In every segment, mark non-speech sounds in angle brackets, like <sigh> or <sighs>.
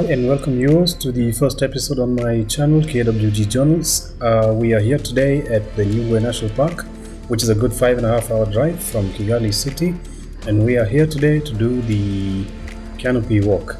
Hi and welcome viewers to the first episode on my channel KWG Journals. Uh, we are here today at the Nyungwe National Park, which is a good five and a half hour drive from Kigali City, and we are here today to do the canopy walk.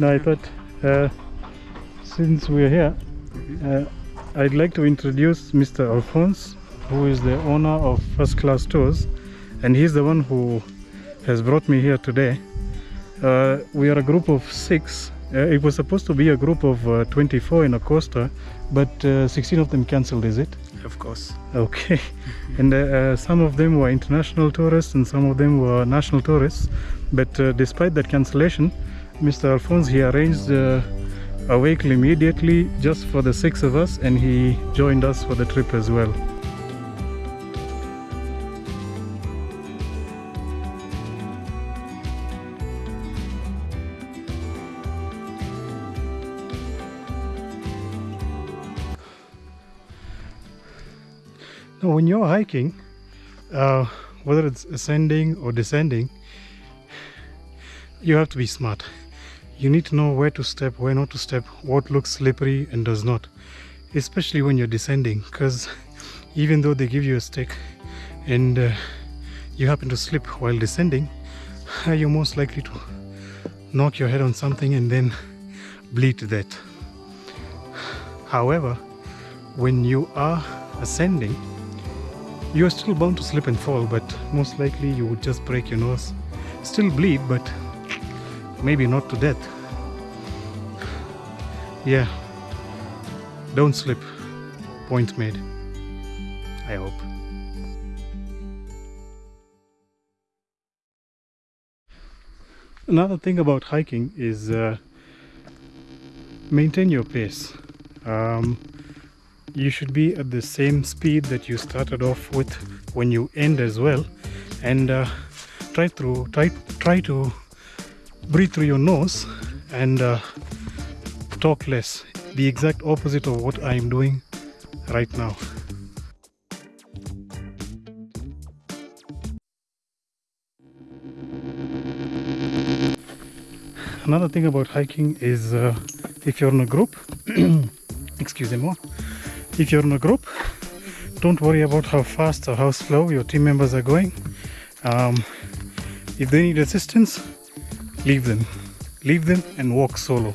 No, I thought uh, since we're here, uh, I'd like to introduce Mr. Alphonse, who is the owner of First Class Tours, and he's the one who has brought me here today. Uh, we are a group of six. Uh, it was supposed to be a group of uh, 24 in Acosta, but uh, 16 of them cancelled, is it? Of course. Okay, <laughs> <laughs> and uh, uh, some of them were international tourists and some of them were national tourists. But uh, despite that cancellation, Mr. Alphonse he arranged uh, a vehicle immediately just for the six of us, and he joined us for the trip as well. Now, when you're hiking, uh, whether it's ascending or descending, you have to be smart. You need to know where to step, where not to step, what looks slippery and does not. Especially when you're descending, because <laughs> even though they give you a stick and uh, you happen to slip while descending, <laughs> you're most likely to knock your head on something and then <laughs> bleed to death. <sighs> However, when you are ascending, you are still bound to slip and fall, but most likely you would just break your nose. Still bleed, but maybe not to death. Yeah, don't slip. Point made. I hope. Another thing about hiking is uh, maintain your pace. Um, you should be at the same speed that you started off with when you end as well, and uh, try to try try to breathe through your nose and uh, talk less. The exact opposite of what I am doing right now. Another thing about hiking is uh, if you're in a group, <clears throat> excuse me, if you're in a group, don't worry about how fast or how slow your team members are going. Um, if they need assistance, leave them. Leave them and walk solo.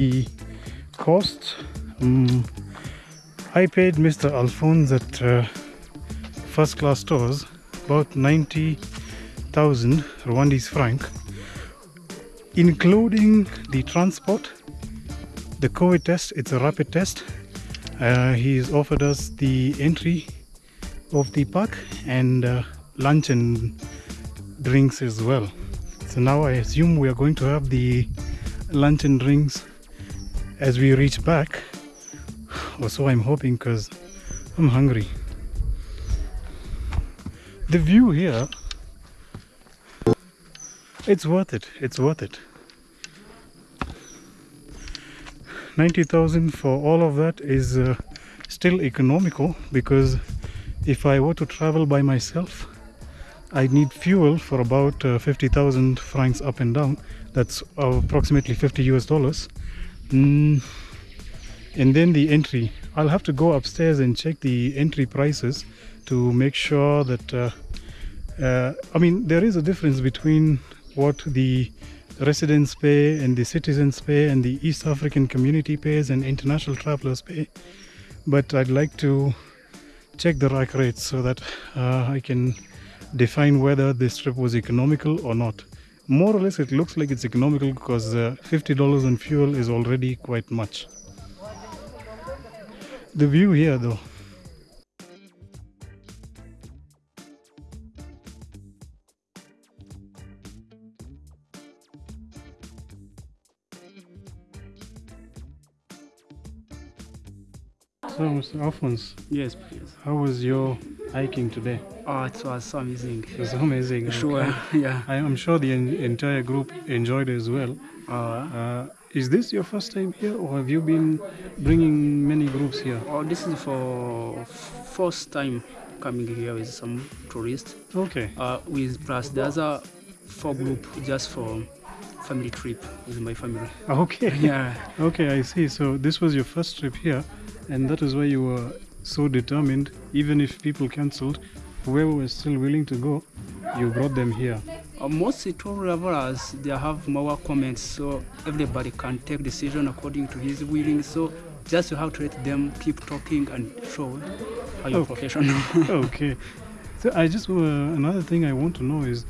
The cost um, I paid Mr. Alphonse at uh, First Class Tours about 90,000 Rwandese franc, including the transport, the COVID test, it's a rapid test. Uh, he's offered us the entry of the park and uh, lunch and drinks as well. So now I assume we are going to have the lunch and drinks as we reach back, or so I'm hoping, because I'm hungry. The view here, it's worth it. It's worth it. 90,000 for all of that is uh, still economical because if I were to travel by myself, I need fuel for about uh, 50,000 francs up and down. That's approximately 50 US dollars. Mm, and then the entry. I'll have to go upstairs and check the entry prices to make sure that. Uh, uh, I mean, there is a difference between what the residents pay and the citizens pay and the East African community pays and international travelers pay. But I'd like to check the rack rates so that uh, I can define whether this trip was economical or not. More or less, it looks like it's economical because uh, $50 on fuel is already quite much. The view here, though. So, Mr. Alphonse, Yes, please. how was your hiking today? Oh, it was so amazing. It was amazing. Sure, okay. <laughs> yeah. I am sure the en- entire group enjoyed as well. Uh, Uh, is this your first time here, or have you been bringing many groups here? oh, this is for first time coming here with some tourists. Okay. Uh, with plus the other four group just for family trip with my family. <laughs> Okay. Yeah. Okay, I see. So this was your first trip here, and that is why you were so determined. Even if people cancelled, whoever was still willing to go, you brought them here. Uh, most travelers they have more comments, so everybody can take decision according to his willing. So just you have to let them keep talking and show how you're Okay. professional. <laughs> okay. So I just uh, another thing I want to know is,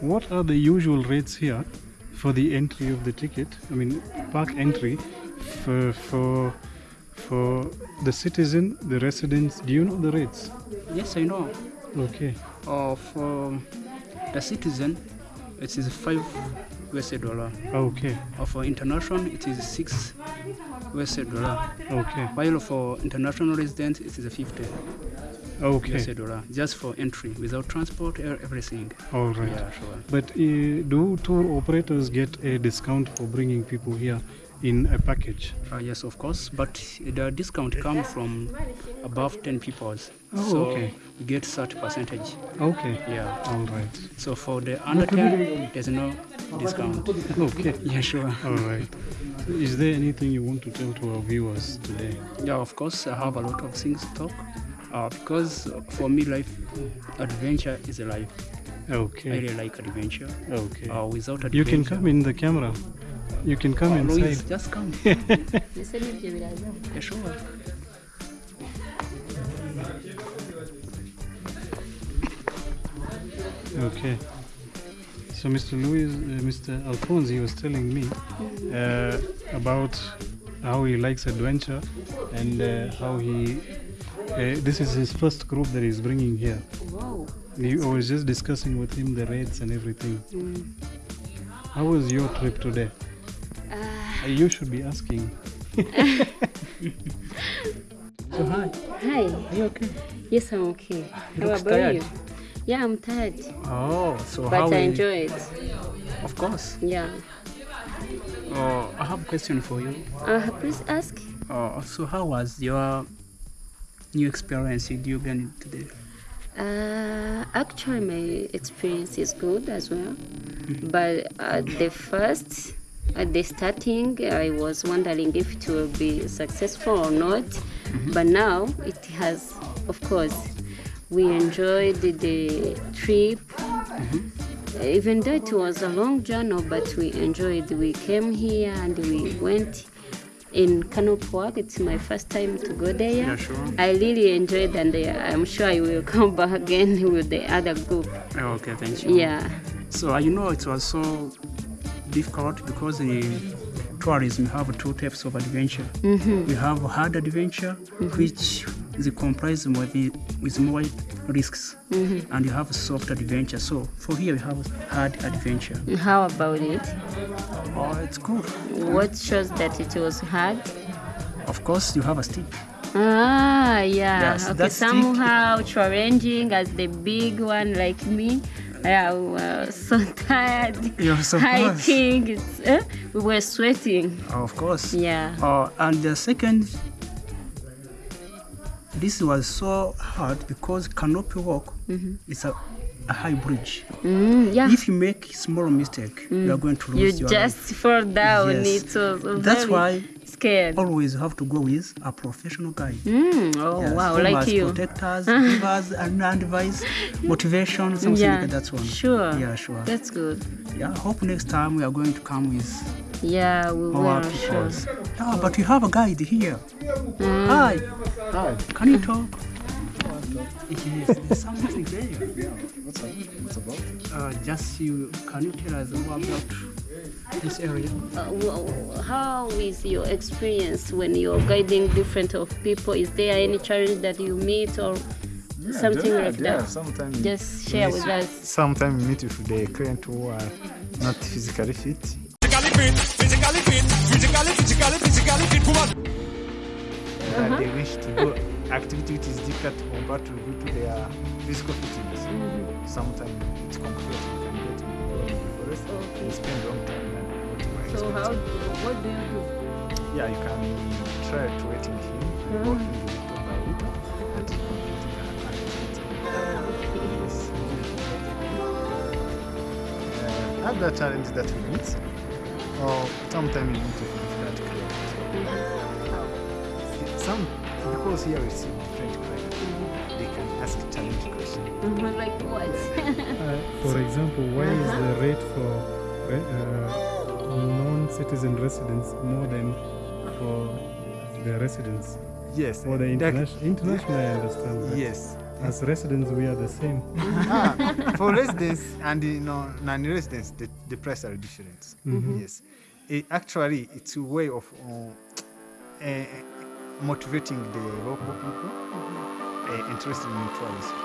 what are the usual rates here for the entry of the ticket? I mean, park entry for for for the citizen, the residents. Do you know the rates? yes, I know. Okay. of um, the citizen, it is five US dollar. Okay. Or for international, it is six US dollar. Okay. While for international residents, it is 50 Okay. US dollar just for entry without transport, e- everything. All right. Yeah, sure. But uh, do tour operators get a discount for bringing people here in a package? Uh, yes, of course, but the discount comes from above 10 people. Oh, so okay. you get such percentage. Okay. Yeah. All right. So for the under 10, there's no discount. Okay. <laughs> Yeah, sure. All right. Is there anything you want to tell to our viewers today? Yeah, of course, I have a lot of things to talk. Uh, because for me, life adventure is a life. I really like adventure. Okay. Uh, without adventure, You can come in the camera. You can come Oh, Louise, just come. Ese n'ibyo biraza yeah, sure. Okay. So Mr. Louis, uh, Mr. Alphonse, he was telling me uh, about how he likes adventure and uh, how he. Uh, this is his first group that he's bringing here. wow He, I was just discussing with him the rates and everything. How was your trip today? Ah, Uh, you should be asking. <laughs> So hi. hi Are you okay? yes i'm okay You how about tired. you yeah i'm tired Oh, so but how? i enjoy it Of course. yeah Uh, I have a question for you. uh, please ask Uh, so how was your new experience you gained today? Uh, actually, my experience is good as well. But at the first, at the starting, I was wondering if it will be successful or not. But now it has, of course, we enjoyed the, trip. Even though it was a long journey, but we enjoyed. We came here and we went in Kano Park. It's my first time to go there. Yeah, sure. I really enjoyed and uh, I'm sure I will <laughs> come back again with the other group. Oh, okay, thank you. Yeah. So uh, you know it was so difficult because in tourism have two types of adventure. Mm-hmm. We have hard adventure, mm-hmm. which is comprised with, the, with more risks, mm-hmm. and you have soft adventure. So for here we have hard adventure. How about it? Oh, it's good. What shows that it was hard? Of course, you have a stick. Ah, yeah. Yes, okay, stick. somehow challenging as the big one like me. Yeah, we were so tired. You're so hiking. It's, eh? We were sweating. Of course. Yeah. Uh, and the second, this was so hard because canopy walk is a, a high bridge. Mm, yeah. If you make small mistake, you are going to you lose your just life. fall down. Yes. It was That's very why scared. always have to go with a professional guide. Mm, oh Yes, wow, who like must you. protect <laughs> us, give us and advice, motivation, something yeah, like that. That's one. Sure. Yeah, sure. That's good. Yeah, I hope next time we are going to come with Yeah, we our will. Sure. people. Yeah, but you have a guide here. Mm. Hi. Hi. Can you talk? Yes, there's something there. What's, up? What's about? Uh, just you, can you tell us more about this area? Uh, wh- how is your experience when you're guiding different of people? Is there any challenge that you meet or something yeah, like yeah, that? Sometimes, Just share with us. sometimes meet with the client who are not physically fit. physically fit, physically fit, physically, physically, physically fit. Come on. That they wish to do activity which is difficult compared to due to their physical fitness. Sometimes it's complicated. The forest and spend long time what So how? expecting. What do you do? Yeah, you can try to wait in him, in the little by little, and complete the activity. Uh, other challenges that we meet, or sometimes we meet with difficult clients. Some, because here we see different can ask challenging questions. Mhm, Like what? <laughs> Uh, for example, why is the rate for uh, non-citizen residents more than for the residents? Yes. For the that- international, international, I understand. but Yes. As residents, we are the same. <laughs> ah, for residents and you know, non-residents, the, the price are different. Yes, it, actually, it's a way of uh, uh, motivating the local people uh, interested in tourism.